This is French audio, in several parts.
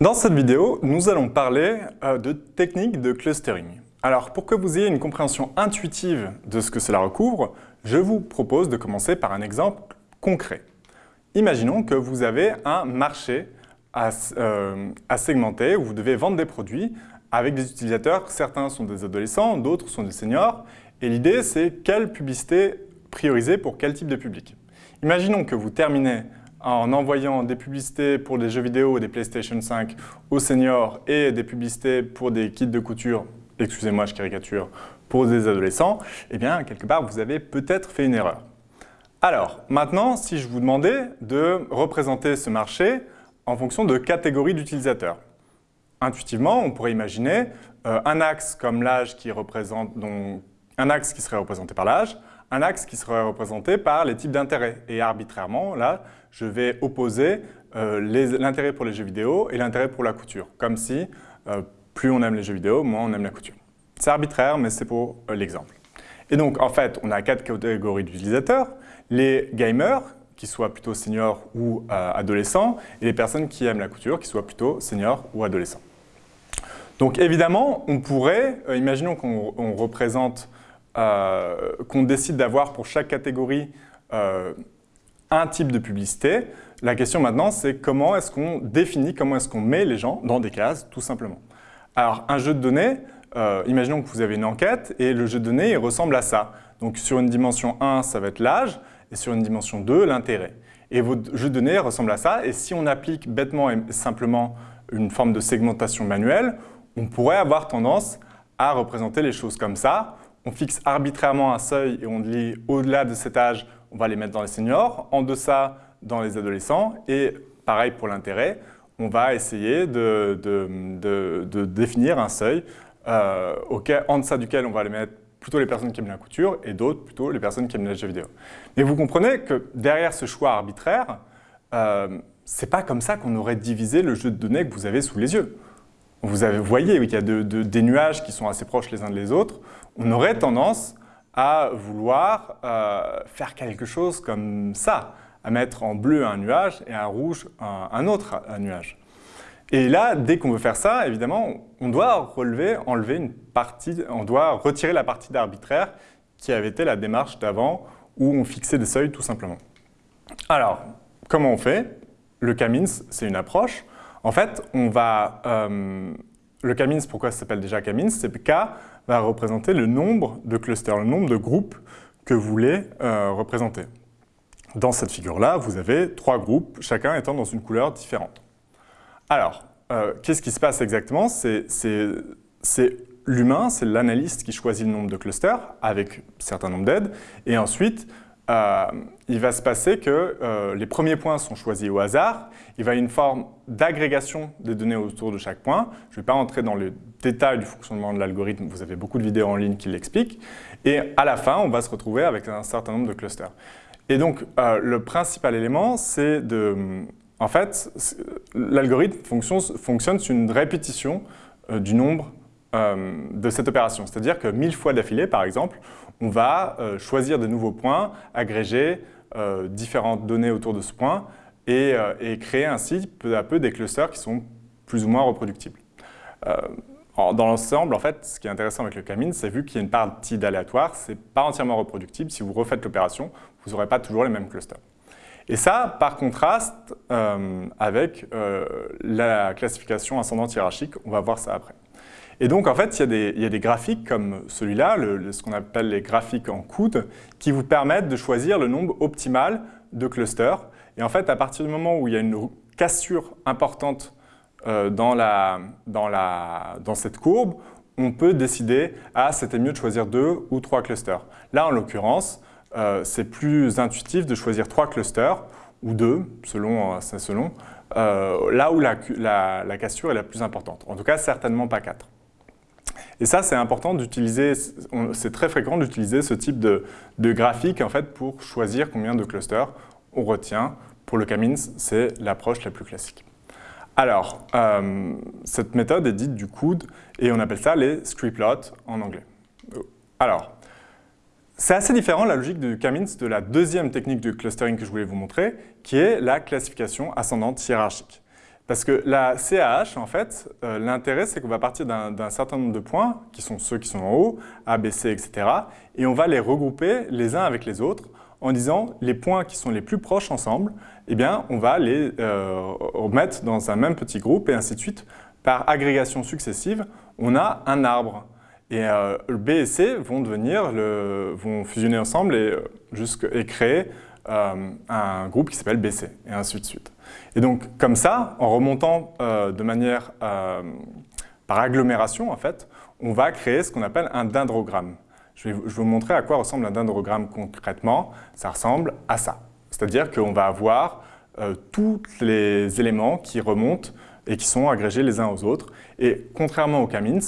Dans cette vidéo, nous allons parler euh, de techniques de clustering. Alors, pour que vous ayez une compréhension intuitive de ce que cela recouvre, je vous propose de commencer par un exemple concret. Imaginons que vous avez un marché à, euh, à segmenter où vous devez vendre des produits avec des utilisateurs, certains sont des adolescents, d'autres sont des seniors, et l'idée c'est quelle publicité prioriser pour quel type de public? Imaginons que vous terminez en envoyant des publicités pour des jeux vidéo ou des PlayStation 5 aux seniors et des publicités pour des kits de couture, excusez-moi je caricature, pour des adolescents, eh bien quelque part vous avez peut-être fait une erreur. Alors maintenant, si je vous demandais de représenter ce marché en fonction de catégories d'utilisateurs, intuitivement on pourrait imaginer euh, un axe comme l'âge qui représente, donc, un axe qui serait représenté par l'âge, un axe qui serait représenté par les types d'intérêts. Et arbitrairement, là, je vais opposer euh, l'intérêt pour les jeux vidéo et l'intérêt pour la couture. Comme si euh, plus on aime les jeux vidéo, moins on aime la couture. C'est arbitraire, mais c'est pour euh, l'exemple. Et donc, en fait, on a quatre catégories d'utilisateurs. Les gamers, qui soient plutôt seniors ou adolescents, et les personnes qui aiment la couture, qui soient plutôt seniors ou adolescents. Donc évidemment, on pourrait, imaginons qu'on représente euh, qu'on décide d'avoir pour chaque catégorie euh, un type de publicité. La question maintenant, c'est comment est-ce qu'on définit, comment est-ce qu'on met les gens dans des cases, tout simplement. Alors, un jeu de données, euh, imaginons que vous avez une enquête et le jeu de données il ressemble à ça. Donc, sur une dimension 1, ça va être l'âge, et sur une dimension 2, l'intérêt. Et votre jeu de données ressemble à ça, et si on applique bêtement et simplement une forme de segmentation manuelle, on pourrait avoir tendance à représenter les choses comme ça, on fixe arbitrairement un seuil et on dit au-delà de cet âge, on va les mettre dans les seniors, en deçà dans les adolescents et pareil pour l'intérêt, on va essayer de, définir un seuil euh, en deçà duquel on va les mettre plutôt les personnes qui aiment la couture et d'autres plutôt les personnes qui aiment les vidéo. Mais vous comprenez que derrière ce choix arbitraire, euh, c'est pas comme ça qu'on aurait divisé le jeu de données que vous avez sous les yeux. Vous, avez, voyez qu'il y a des nuages qui sont assez proches les uns des autres on aurait tendance à vouloir euh, faire quelque chose comme ça, à mettre en bleu un nuage et en rouge un, autre nuage. Et là, dès qu'on veut faire ça, évidemment, on doit relever, enlever une partie, on doit retirer la partie d'arbitraire qui avait été la démarche d'avant où on fixait des seuils tout simplement. Alors, comment on fait? Le Camins, c'est une approche. En fait, on va... Euh, le Camins, pourquoi ça s'appelle déjà Camins? C'est K va représenter le nombre de clusters, le nombre de groupes que vous voulez euh, représenter. Dans cette figure-là, vous avez trois groupes, chacun étant dans une couleur différente. Alors, euh, qu'est-ce qui se passe exactement? C'est l'humain, c'est l'analyste qui choisit le nombre de clusters avec un certain nombre d'aides, et ensuite, euh, il va se passer que euh, les premiers points sont choisis au hasard. Il va y avoir une forme d'agrégation des données autour de chaque point. Je ne vais pas entrer dans le détail du fonctionnement de l'algorithme, vous avez beaucoup de vidéos en ligne qui l'expliquent. Et à la fin, on va se retrouver avec un certain nombre de clusters. Et donc, euh, le principal élément, c'est de... En fait, l'algorithme fonctionne, sur une répétition du nombre de cette opération. C'est-à-dire que mille fois d'affilée, par exemple, on va euh, choisir de nouveaux points, agréger euh, différentes données autour de ce point euh, et, créer ainsi peu à peu des clusters qui sont plus ou moins reproductibles. dans l'ensemble, en fait, ce qui est intéressant avec le Camine, c'est vu qu'il y a une partie d'aléatoire, ce n'est pas entièrement reproductible. Si vous refaites l'opération, vous n'aurez pas toujours les mêmes clusters. Et ça, par contraste avec la classification ascendante hiérarchique, on va voir ça après. Et donc, en fait, il y a des, graphiques comme celui-là, ce qu'on appelle les graphiques en coude, qui vous permettent de choisir le nombre optimal de clusters. Et en fait, à partir du moment où il y a une cassure importante euh, dans, cette courbe, on peut décider « Ah, c'était mieux de choisir deux ou trois clusters ». Là, en l'occurrence, euh, c'est plus intuitif de choisir trois clusters ou deux, selon, euh, selon là où la, la cassure est la plus importante. En tout cas, certainement pas quatre. Et ça, c'est important d'utiliser, c'est très fréquent d'utiliser ce type de, graphique en fait, pour choisir combien de clusters on retient. Pour le Camins, c'est l'approche la plus classique. Alors, euh, cette méthode est dite du coude et on appelle ça les scriptplots en anglais. Alors, c'est assez différent la logique du Camins de la deuxième technique de clustering que je voulais vous montrer, qui est la classification ascendante hiérarchique. Parce que la CAH, en fait, euh, l'intérêt, c'est qu'on va partir d'un certain nombre de points, qui sont ceux qui sont en haut, A, B, C, etc. Et on va les regrouper les uns avec les autres en disant les points qui sont les plus proches ensemble, eh bien, on va les euh, remettre dans un même petit groupe et ainsi de suite. Par agrégation successive, on a un arbre. Et euh, B et C vont, devenir vont fusionner ensemble et, et créer un groupe qui s'appelle BC, et ainsi de suite. Et donc, comme ça, en remontant euh, de manière euh, par agglomération, en fait, on va créer ce qu'on appelle un dendrogramme. Je vais, vous montrer à quoi ressemble un dendrogramme concrètement. Ça ressemble à ça. C'est-à-dire qu'on va avoir euh, tous les éléments qui remontent et qui sont agrégés les uns aux autres. Et contrairement aux Kamins,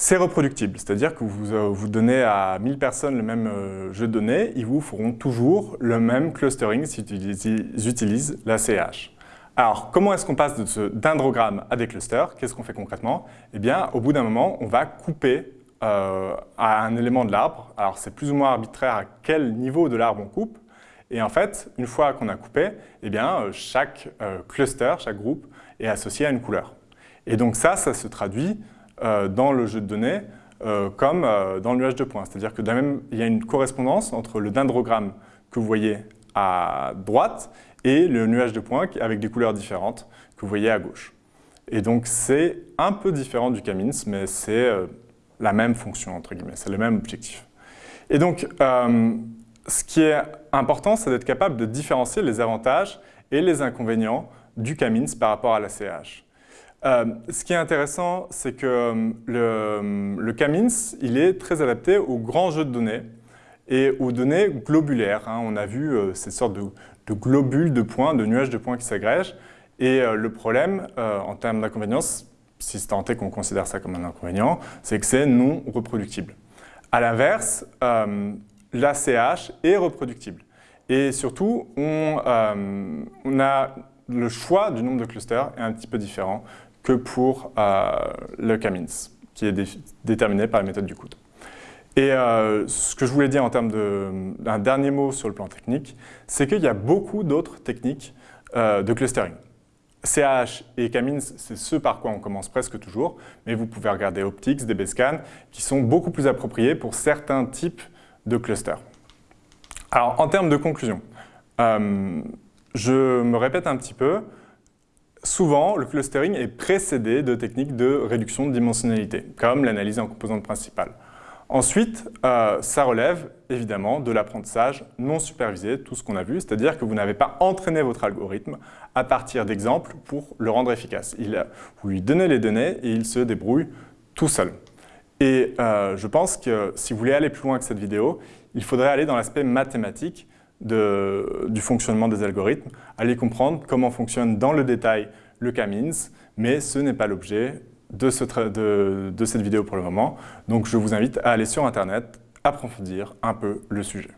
c'est reproductible, c'est-à-dire que vous, euh, donnez à 1000 personnes le même euh, jeu de données, ils vous feront toujours le même clustering s'ils utilisent la CH. Alors, comment est-ce qu'on passe de ce à des clusters? Qu'est-ce qu'on fait concrètement? Eh bien, au bout d'un moment, on va couper euh, à un élément de l'arbre. Alors, c'est plus ou moins arbitraire à quel niveau de l'arbre on coupe. Et en fait, une fois qu'on a coupé, eh bien, chaque cluster, chaque groupe est associé à une couleur. Et donc ça, ça se traduit dans le jeu de données euh, comme euh, dans le nuage de points. C'est-à-dire que même, il y a une correspondance entre le dendrogramme que vous voyez à droite et le nuage de points avec des couleurs différentes que vous voyez à gauche. Et donc c'est un peu différent du Camins, mais c'est la même fonction, entre guillemets, c'est le même objectif. Et donc, ce qui est important, c'est d'être capable de différencier les avantages et les inconvénients du Camins par rapport à la CH. Euh, ce qui est intéressant, c'est que euh, le, le, Camins, il est très adapté aux grands jeux de données et aux données globulaires. Hein. On a vu euh, cette sorte de, globules de points, de nuages de points qui s'agrègent. Et le problème, en termes d'inconvénience, si c'est tenté qu'on considère ça comme un inconvénient, c'est que c'est non reproductible. À l'inverse, l'ACH est reproductible. Et surtout, on, a le choix du nombre de clusters est un petit peu différent que pour euh, le Camins, qui est déterminé par la méthode du coude. Et euh, ce que je voulais dire en termes d'un dernier mot sur le plan technique, c'est qu'il y a beaucoup d'autres techniques euh, de clustering. CH et Camins, c'est ce par quoi on commence presque toujours, mais vous pouvez regarder Optics, DBScan, qui sont beaucoup plus appropriés pour certains types de clusters. Alors, en termes de conclusion, je me répète un petit peu, Souvent, le clustering est précédé de techniques de réduction de dimensionnalité, comme l'analyse en composantes principales. Ensuite, euh, ça relève évidemment de l'apprentissage non supervisé, tout ce qu'on a vu, c'est-à-dire que vous n'avez pas entraîné votre algorithme à partir d'exemples pour le rendre efficace. Il, vous lui donnez les données et il se débrouille tout seul. Et euh, je pense que si vous voulez aller plus loin que cette vidéo, il faudrait aller dans l'aspect mathématique du fonctionnement des algorithmes, aller comprendre comment fonctionne dans le détail le Camins, mais ce n'est pas l'objet de cette vidéo pour le moment. Donc je vous invite à aller sur Internet, approfondir un peu le sujet.